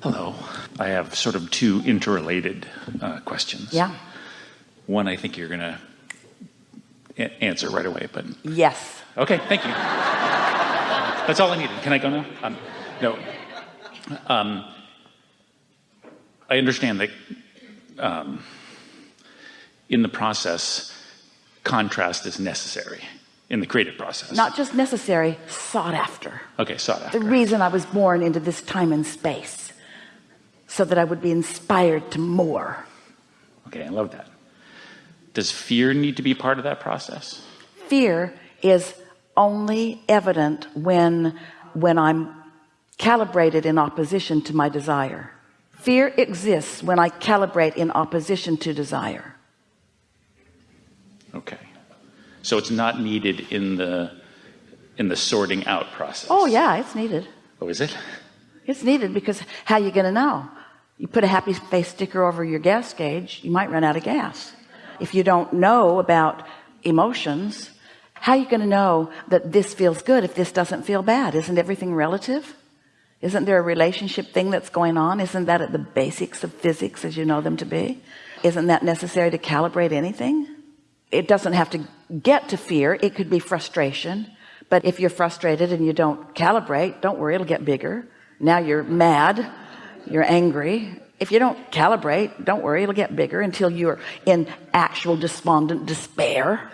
Hello. I have sort of two interrelated uh, questions. Yeah. One I think you're going to answer right away, but Yes. okay, thank you. That's all I needed. Can I go now? Um, no. Um, I understand that um, in the process, contrast is necessary in the creative process. Not just necessary, sought after. okay, sought after. The reason I was born into this time and space so that I would be inspired to more. Okay, I love that. Does fear need to be part of that process? Fear is only evident when when I'm calibrated in opposition to my desire. Fear exists when I calibrate in opposition to desire. Okay. So it's not needed in the in the sorting out process. Oh yeah, it's needed. Oh, is it? It's needed because how are you going to know? You put a happy face sticker over your gas gauge, you might run out of gas. If you don't know about emotions, how are you going to know that this feels good if this doesn't feel bad? Isn't everything relative? Isn't there a relationship thing that's going on? Isn't that at the basics of physics as you know them to be? Isn't that necessary to calibrate anything? It doesn't have to get to fear. It could be frustration. But if you're frustrated and you don't calibrate, don't worry, it'll get bigger. Now you're mad, you're angry. If you don't calibrate, don't worry, it'll get bigger until you're in actual despondent despair.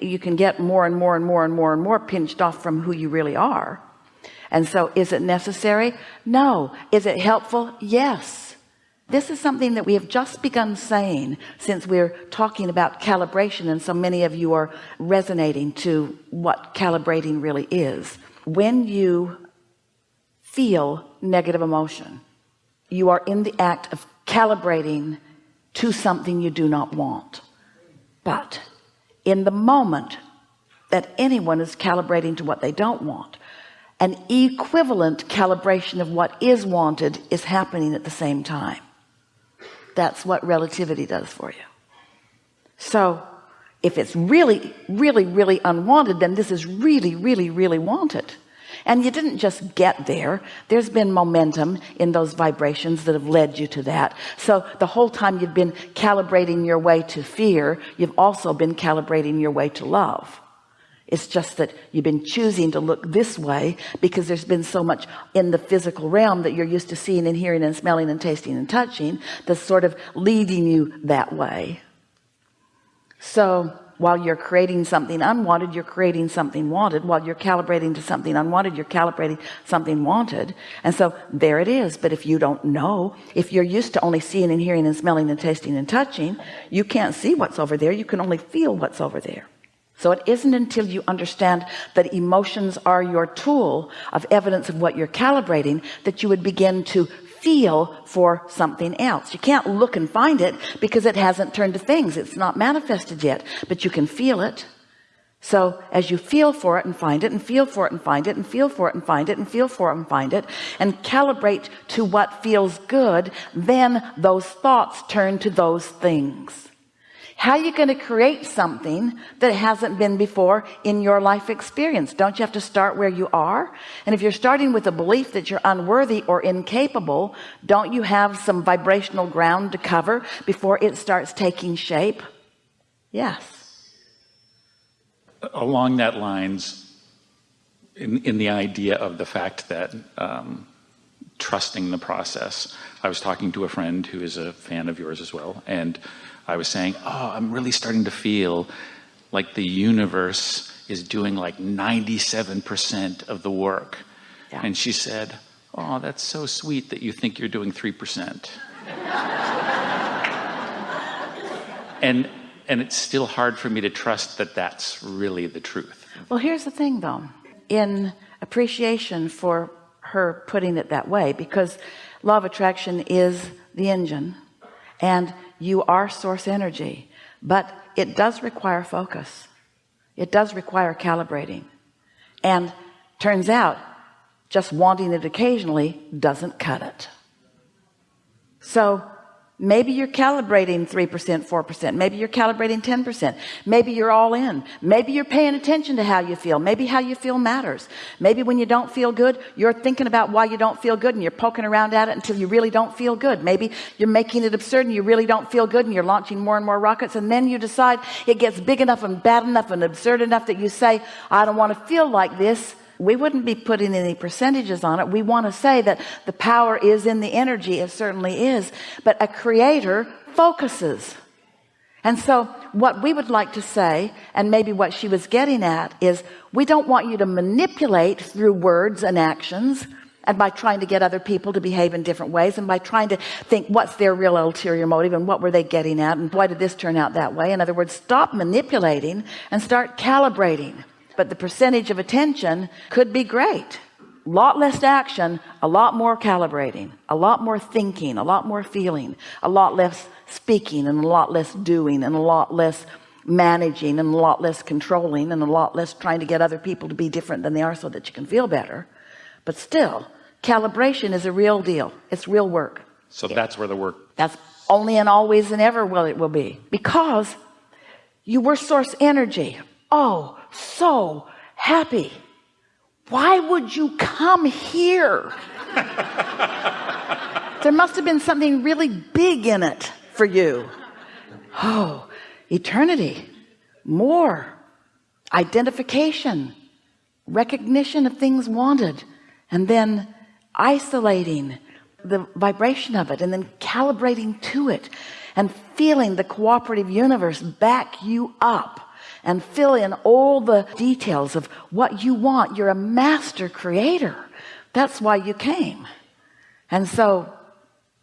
You can get more and more and more and more and more pinched off from who you really are. And so is it necessary? No. Is it helpful? Yes. This is something that we have just begun saying since we're talking about calibration and so many of you are resonating to what calibrating really is. When you feel negative emotion, you are in the act of calibrating to something you do not want. But in the moment that anyone is calibrating to what they don't want, an equivalent calibration of what is wanted is happening at the same time. That's what relativity does for you. So if it's really, really, really unwanted, then this is really, really, really wanted. And you didn't just get there. There's been momentum in those vibrations that have led you to that. So the whole time you've been calibrating your way to fear, you've also been calibrating your way to love. It's just that you've been choosing to look this way because there's been so much in the physical realm that you're used to seeing and hearing and smelling and tasting and touching that's sort of leading you that way. So while you're creating something unwanted you're creating something wanted. While you're calibrating to something unwanted you're calibrating something wanted. And so there it is. But if you don't know if you're used to only seeing and hearing and smelling and tasting and touching you can't see what's over there. You can only feel what's over there. So it isn't until you understand that emotions are your tool of evidence of what you're calibrating that you would begin to feel for something else. You can't look and find it because it hasn't turned to things. It's not manifested yet but you can feel it. So as you feel for it and find it and feel for it and find it and feel for it and find it and feel for it and find it and calibrate to what feels good then those thoughts turn to those things how are you going to create something that hasn't been before in your life experience? Don't you have to start where you are? And if you're starting with a belief that you're unworthy or incapable don't you have some vibrational ground to cover before it starts taking shape? Yes. Along that lines, in, in the idea of the fact that um, trusting the process, I was talking to a friend who is a fan of yours as well, and I was saying, Oh, I'm really starting to feel like the universe is doing like 97% of the work. Yeah. And she said, Oh, that's so sweet that you think you're doing 3%. and and it's still hard for me to trust that that's really the truth. well here's the thing though in appreciation for her putting it that way because law of attraction is the engine and you are source energy but it does require focus. It does require calibrating. And turns out just wanting it occasionally doesn't cut it. So maybe you're calibrating 3% 4% maybe you're calibrating 10% maybe you're all in. Maybe you're paying attention to how you feel. Maybe how you feel matters. Maybe when you don't feel good you're thinking about why you don't feel good and you're poking around at it until you really don't feel good. Maybe you're making it absurd and you really don't feel good and you're launching more and more rockets and then you decide it gets big enough and bad enough and absurd enough that you say I don't want to feel like this we wouldn't be putting any percentages on it. We want to say that the power is in the energy. It certainly is. But a creator focuses. And so what we would like to say and maybe what she was getting at is we don't want you to manipulate through words and actions and by trying to get other people to behave in different ways and by trying to think what's their real ulterior motive and what were they getting at and why did this turn out that way. In other words stop manipulating and start calibrating but the percentage of attention could be great. A lot less action a lot more calibrating a lot more thinking a lot more feeling a lot less speaking and a lot less doing and a lot less managing and a lot less controlling and a lot less trying to get other people to be different than they are so that you can feel better. But still calibration is a real deal. It's real work. So that's where the work that's only and always and ever will it will be. Because you were source energy oh so happy. Why would you come here? There must have been something really big in it for you. Oh eternity. More. Identification. Recognition of things wanted. And then isolating the vibration of it and then calibrating to it and feeling the cooperative universe back you up and fill in all the details of what you want. You're a master creator. That's why you came. And so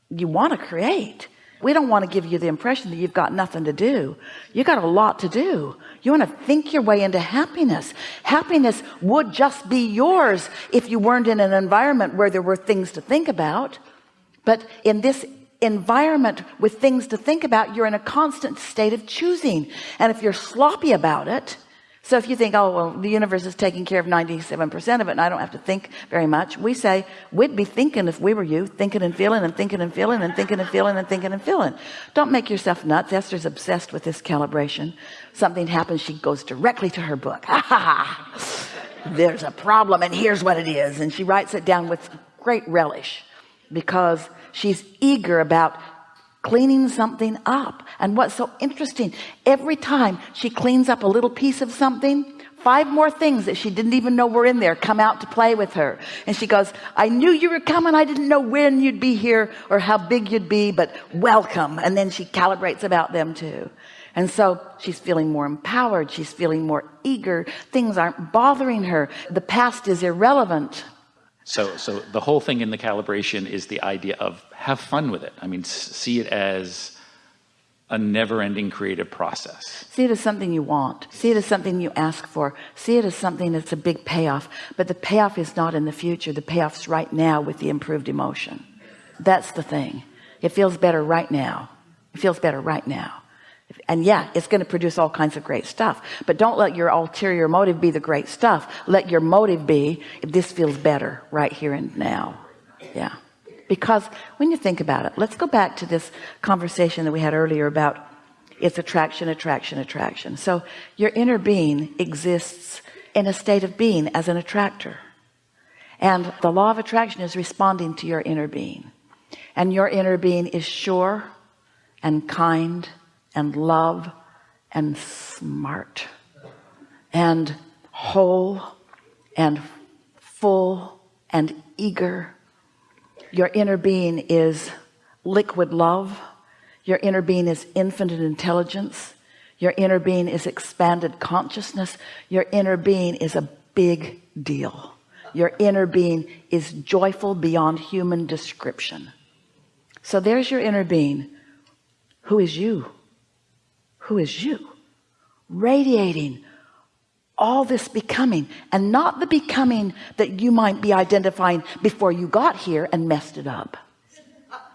you want to create. We don't want to give you the impression that you've got nothing to do. You got a lot to do. You want to think your way into happiness. Happiness would just be yours if you weren't in an environment where there were things to think about. But in this environment with things to think about you're in a constant state of choosing. And if you're sloppy about it so if you think oh well the universe is taking care of 97 percent of it and I don't have to think very much we say we'd be thinking if we were you thinking and feeling and thinking and feeling and thinking and feeling and thinking and feeling. Don't make yourself nuts. Esther's obsessed with this calibration. Something happens she goes directly to her book. There's a problem and here's what it is. And she writes it down with great relish because she's eager about cleaning something up. And what's so interesting every time she cleans up a little piece of something five more things that she didn't even know were in there come out to play with her. And she goes I knew you were coming. I didn't know when you'd be here or how big you'd be but welcome. And then she calibrates about them too. And so she's feeling more empowered. She's feeling more eager. Things aren't bothering her. The past is irrelevant so, so the whole thing in the calibration is the idea of have fun with it. I mean, see it as a never-ending creative process. See it as something you want. See it as something you ask for. See it as something that's a big payoff. But the payoff is not in the future. The payoff's right now with the improved emotion. That's the thing. It feels better right now. It feels better right now and yeah it's going to produce all kinds of great stuff. But don't let your ulterior motive be the great stuff. Let your motive be if this feels better right here and now. Yeah. Because when you think about it let's go back to this conversation that we had earlier about it's attraction attraction attraction. So your inner being exists in a state of being as an attractor. And the law of attraction is responding to your inner being. And your inner being is sure and kind and love and smart and whole and full and eager. Your inner being is liquid love. Your inner being is infinite intelligence. Your inner being is expanded consciousness. Your inner being is a big deal. Your inner being is joyful beyond human description. So there's your inner being who is you who is you? Radiating all this becoming and not the becoming that you might be identifying before you got here and messed it up.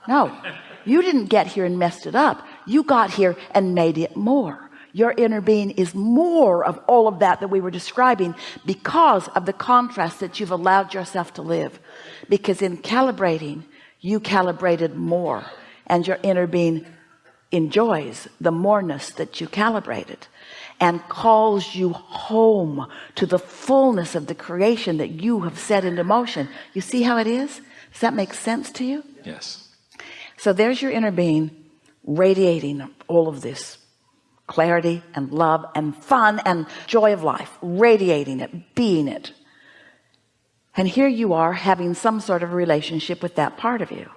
No you didn't get here and messed it up. You got here and made it more. Your inner being is more of all of that that we were describing because of the contrast that you've allowed yourself to live. Because in calibrating you calibrated more and your inner being enjoys the moreness that you calibrated and calls you home to the fullness of the creation that you have set into motion. You see how it is? Does that make sense to you? Yes. so there's your inner being radiating all of this clarity and love and fun and joy of life radiating it being it. And here you are having some sort of relationship with that part of you.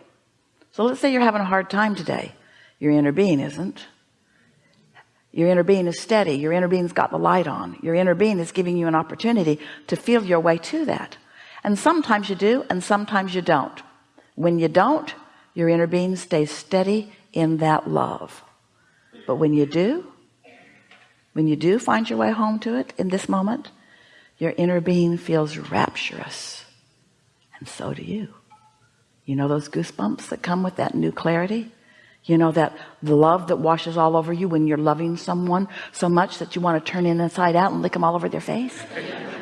So let's say you're having a hard time today your inner being isn't. Your inner being is steady. Your inner being's got the light on. Your inner being is giving you an opportunity to feel your way to that. And sometimes you do and sometimes you don't. When you don't your inner being stays steady in that love. But when you do when you do find your way home to it in this moment your inner being feels rapturous. And so do you. You know those goosebumps that come with that new clarity you know that the love that washes all over you when you're loving someone so much that you want to turn in inside out and lick them all over their face.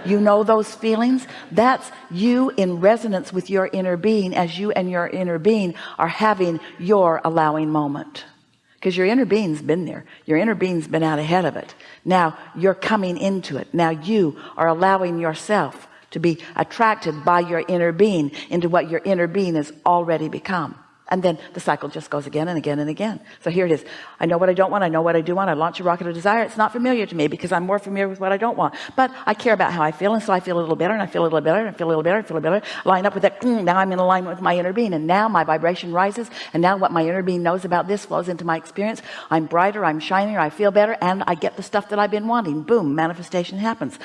You know those feelings? That's you in resonance with your inner being as you and your inner being are having your allowing moment. Because your inner being's been there. Your inner being's been out ahead of it. Now you're coming into it. Now you are allowing yourself to be attracted by your inner being into what your inner being has already become and then the cycle just goes again and again and again. So here it is. I know what I don't want. I know what I do want. I launch a rocket of desire. It's not familiar to me because I'm more familiar with what I don't want. But I care about how I feel and so I feel a little better and I feel a little better and I feel a little better I feel a little better. Line up with that mm, now I'm in alignment with my inner being. And now my vibration rises and now what my inner being knows about this flows into my experience. I'm brighter I'm shinier I feel better and I get the stuff that I've been wanting. Boom manifestation happens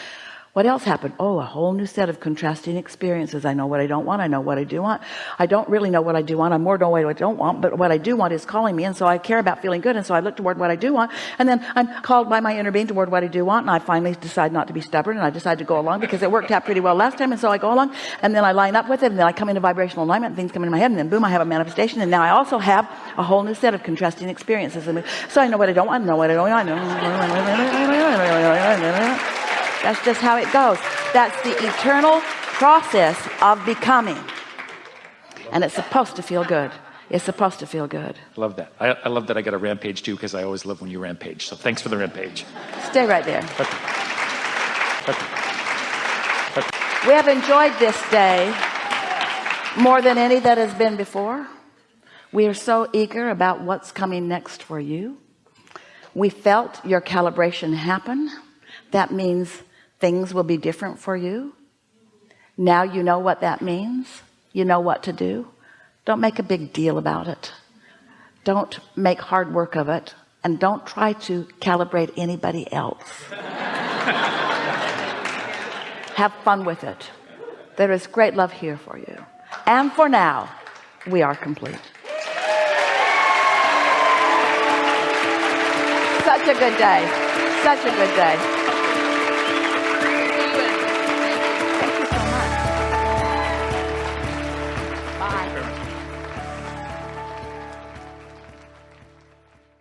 what else happened oh a whole new set of contrasting experiences I know what I don't want I know what I do want I don't really know what I do want I'm more know what I don't want but what I do want is calling me and so I care about feeling good and so I look toward what I do want and then I'm called by my inner being toward what I do want and I finally decide not to be stubborn and I decide to go along because it worked out pretty well last time and so I go along and then I line up with it and then I come into vibrational alignment and things come into my head and then boom I have a manifestation and now I also have a whole new set of contrasting experiences so I know what I don't want I know what I don't want that's just how it goes that's the eternal process of becoming and it's supposed to feel good it's supposed to feel good Love that. I, I love that I got a rampage too because I always love when you rampage. So thanks for the rampage. stay right there Okay. Okay. we have enjoyed this day more than any that has been before we are so eager about what's coming next for you we felt your calibration happen that means things will be different for you. Now you know what that means. You know what to do. Don't make a big deal about it. Don't make hard work of it. And don't try to calibrate anybody else. Have fun with it. There is great love here for you. And for now we are complete. Such a good day. Such a good day